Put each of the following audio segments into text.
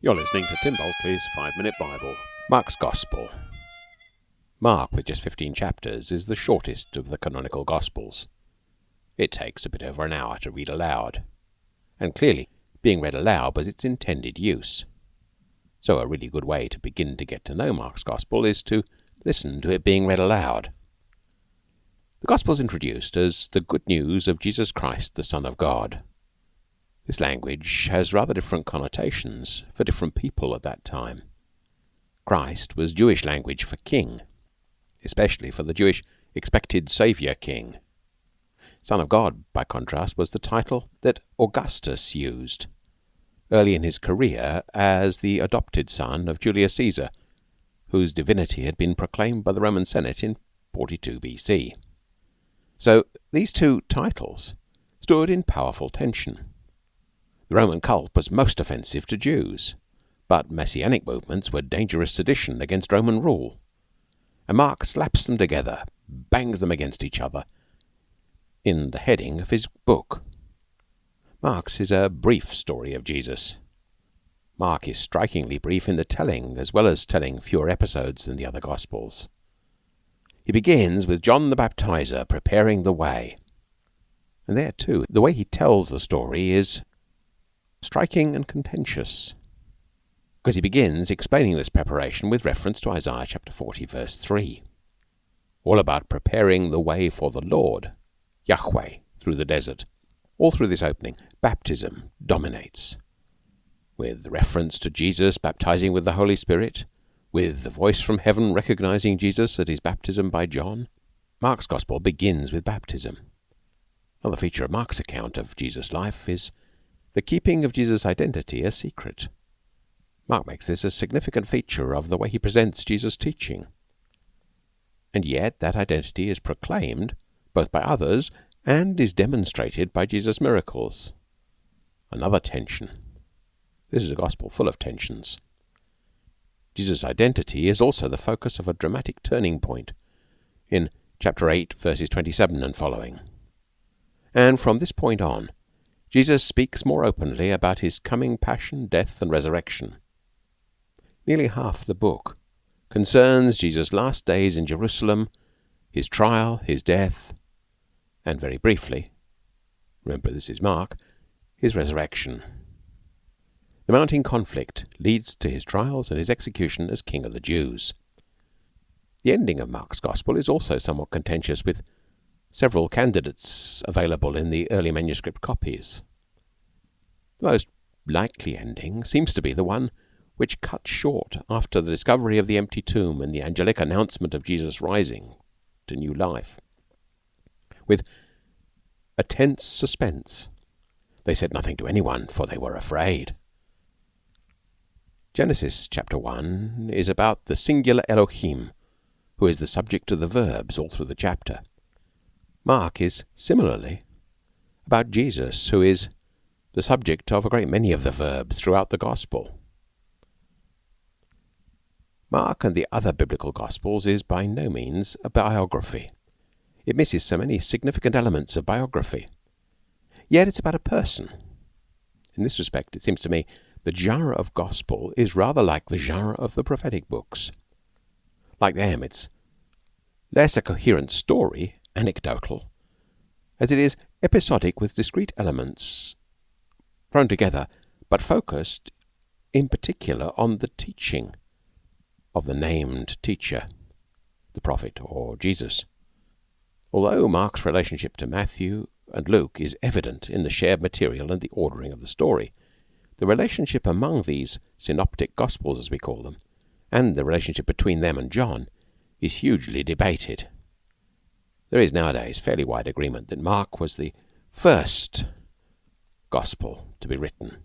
You're listening to Tim Bulkeley's Five Minute Bible. Mark's Gospel. Mark, with just 15 chapters, is the shortest of the canonical Gospels. It takes a bit over an hour to read aloud, and clearly being read aloud was its intended use. So, a really good way to begin to get to know Mark's Gospel is to listen to it being read aloud. The Gospel is introduced as the good news of Jesus Christ, the Son of God. This language has rather different connotations for different people at that time. Christ was Jewish language for king, especially for the Jewish expected Saviour king. Son of God, by contrast, was the title that Augustus used early in his career as the adopted son of Julius Caesar, whose divinity had been proclaimed by the Roman Senate in 42 B.C. So these two titles stood in powerful tension. The Roman cult was most offensive to Jews, but Messianic movements were dangerous sedition against Roman rule, and Mark slaps them together, bangs them against each other, in the heading of his book. Mark's is a brief story of Jesus. Mark is strikingly brief in the telling, as well as telling fewer episodes than the other Gospels. He begins with John the Baptizer preparing the way. And there, too, the way he tells the story is striking and contentious, because he begins explaining this preparation with reference to Isaiah chapter 40, verse 3, all about preparing the way for the Lord, Yahweh, through the desert. All through this opening, baptism dominates, with reference to Jesus baptizing with the Holy Spirit, with the voice from heaven recognizing Jesus at his baptism by John. Mark's Gospel begins with baptism. Another feature of Mark's account of Jesus' life is the keeping of Jesus' identity a secret. Mark makes this a significant feature of the way he presents Jesus' teaching. And yet that identity is proclaimed both by others and is demonstrated by Jesus' miracles. Another tension. This is a gospel full of tensions. Jesus' identity is also the focus of a dramatic turning point in chapter 8, verses 27 and following. And from this point on, Jesus speaks more openly about his coming passion, death, and resurrection. Nearly half the book concerns Jesus' last days in Jerusalem, his trial, his death, and very briefly remember this is Mark his resurrection. The mounting conflict leads to his trials and his execution as King of the Jews. The ending of Mark's Gospel is also somewhat contentious with several candidates available in the early manuscript copies. The most likely ending seems to be the one which cuts short after the discovery of the empty tomb and the angelic announcement of Jesus rising to new life, with a tense suspense. They said nothing to anyone, for they were afraid. Genesis chapter 1 is about the singular Elohim, who is the subject of the verbs all through the chapter. Mark is similarly about Jesus, who is the subject of a great many of the verbs throughout the Gospel. Mark and the other biblical Gospels is by no means a biography. It misses so many significant elements of biography. Yet it's about a person. In this respect, it seems to me, the genre of Gospel is rather like the genre of the prophetic books. Like them, it's less a coherent story anecdotal, as it is episodic with discrete elements thrown together, but focused in particular on the teaching of the named teacher, the prophet or Jesus. Although Mark's relationship to Matthew and Luke is evident in the shared material and the ordering of the story, the relationship among these synoptic gospels, as we call them, and the relationship between them and John, is hugely debated. There is nowadays fairly wide agreement that Mark was the first gospel to be written,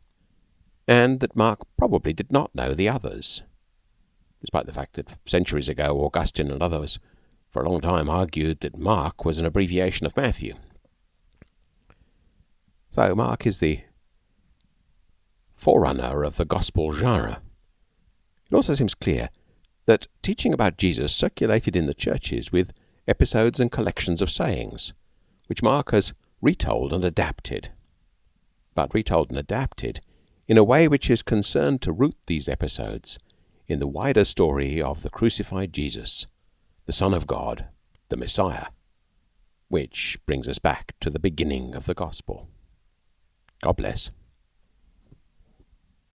and that Mark probably did not know the others, despite the fact that centuries ago Augustine and others for a long time argued that Mark was an abbreviation of Matthew. So Mark is the forerunner of the gospel genre. It also seems clear that teaching about Jesus circulated in the churches with episodes and collections of sayings, which Mark has retold and adapted, but retold and adapted in a way which is concerned to root these episodes in the wider story of the crucified Jesus, the Son of God, the Messiah, which brings us back to the beginning of the gospel. God bless.